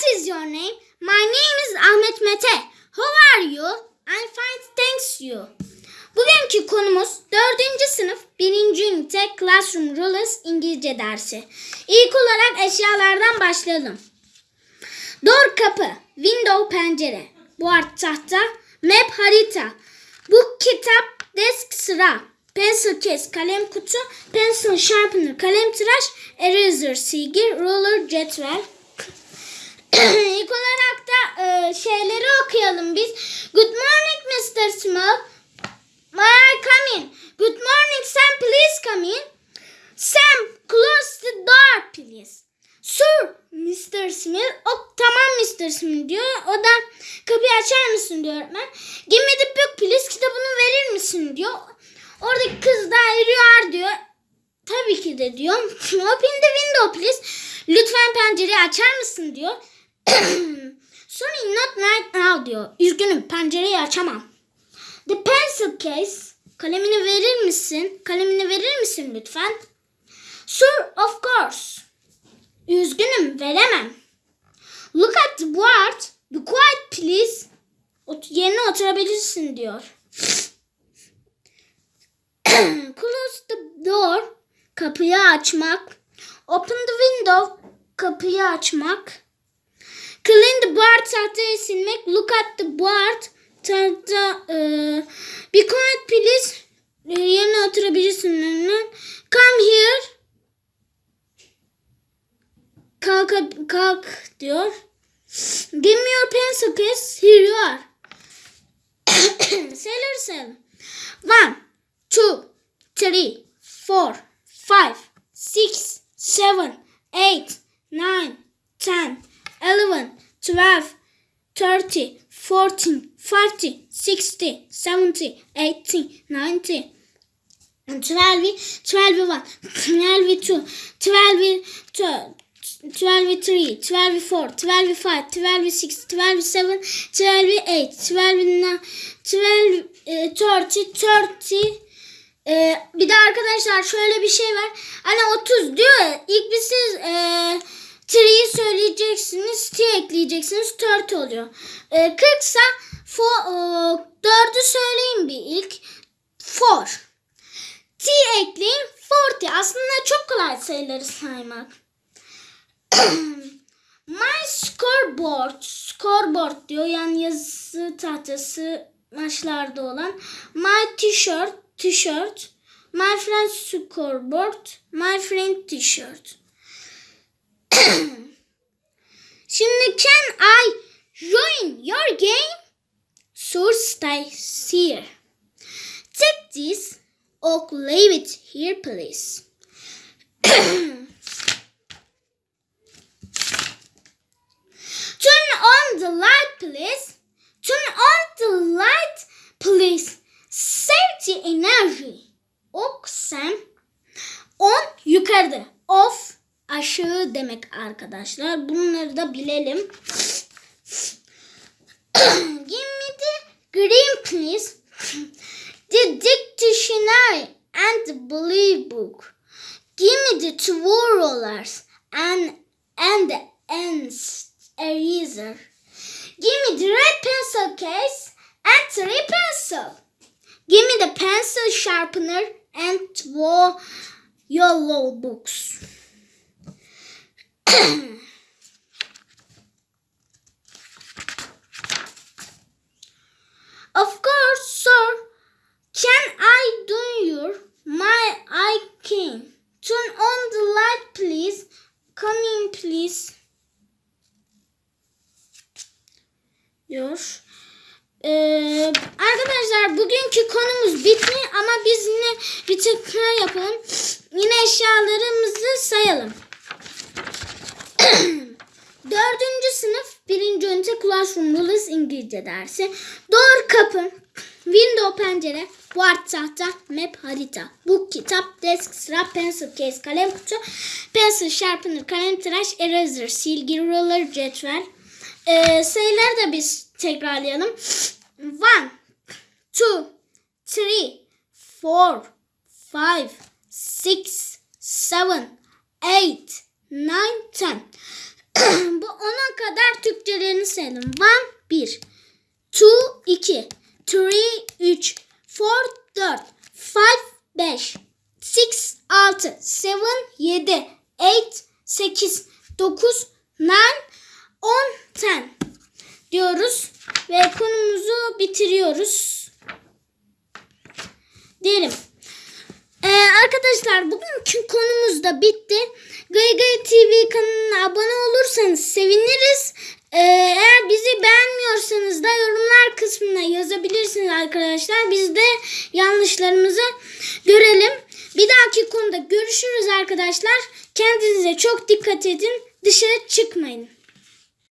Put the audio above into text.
What is your name? My name is Ahmet Mete. How are you? I'm fine, thanks you. Bugünkü konumuz 4. sınıf 1. ünite Classroom Rules İngilizce dersi. İlk olarak eşyalardan başlayalım. Door kapı, window pencere, board tahta, map harita, book kitap, desk sıra, pencil case kalem kutu, pencil sharpener kalem tıraş, eraser silgi, ruler cetvel. İlk olarak da e, şeyleri okuyalım biz. Good morning Mr. Small. May I come in? Good morning Sam please come in. Sam close the door please. Sir Mr. Smith. O tamam Mr. Smith diyor. O da kapıyı açar mısın diyor öğretmen. Give me the book please. Kitabını verir misin diyor. Oradaki kız da eriyor diyor. Tabii ki de diyor. Open the window please. Lütfen pencereyi açar mısın diyor. Sorry not right now diyor. Üzgünüm pencereyi açamam. The pencil case. Kalemini verir misin? Kalemini verir misin lütfen? Sir of course. Üzgünüm veremem. Look at the board. Be quiet please. Ot yerine oturabilirsin diyor. Close the door. Kapıyı açmak. Open the window. Kapıyı açmak. Clean the board tahtayı silmek. Look at the board. Tahta. E, be quiet please. E, yerine oturabilirsin. Come here. Kalk, kalk diyor. Give me your pencil case. Here you are. Sailor seven. One, two, three, four, five, six, seven, eight, nine, 12, 30, 14, 40, 60, 70, 80, 90, 12, 12, 1, 12, 2, 12, 2, 12, 3, 12, 4, 12, 5, 12, 6, 12, 7, 12, 8, 12, 9, 12, 30, 30, ee, bir de arkadaşlar şöyle bir şey var. Hani 30 diyor. İlk biz siz e, 3'yi söyleyeceksiniz. T ekleyeceksiniz. 4 oluyor. E, 40 ise 4'ü söyleyin bir ilk. 4. T ekleyin 40. Aslında çok kolay sayıları saymak. My scoreboard. Scoreboard diyor. Yani yazı tahtası maçlarda olan. My t-shirt. T-shirt. My friend's scoreboard. My friend t-shirt. Şimdi can I join your game? Sure stay here. Take this or leave it here please. Turn on the light please. Turn on the light please. Safety energy. Oksem. On yukarıda. Off aşağı demek arkadaşlar. Bunları da bilelim. Give me the green please. The dictionary and the blue book. Give me the two rollers and and the eraser. Give me the red pencil case and three pencil. Give me the pencil sharpener and two yellow books. of course, sir. Can I do your my I can. Turn on the light please. Come in please. diyor. Ee, arkadaşlar bugünkü konumuz bitti ama biz yine bir tekrar yapalım. Yine eşyalarımızı sayalım. Dördüncü sınıf birinci ünite Classroom Rules İngilizce dersi. Door kapı, window pencere, board tahta, map harita, book kitap, desk sıra, pencil case kalem kutu, pencil sharpener kalem tıraş, eraser silgi, ruler cetvel. Ee, sayıları da biz tekrarlayalım. One, two, three, four, five, six, seven, eight, nine, ten. Bu ona kadar harflerini sayalım. 1 1 2 2 3 3 4 5 4 5 6 6 7 7 8 8 9 9 10 10 diyoruz ve konumuzu bitiriyoruz. Diyelim. Ee, arkadaşlar bugünkü konumuz da bitti. Gay TV kanalına abone olursanız seviniriz. Ee, eğer bizi beğenmiyorsanız da yorumlar kısmına yazabilirsiniz arkadaşlar. Biz de yanlışlarımızı görelim. Bir dahaki konuda görüşürüz arkadaşlar. Kendinize çok dikkat edin. Dışarı çıkmayın.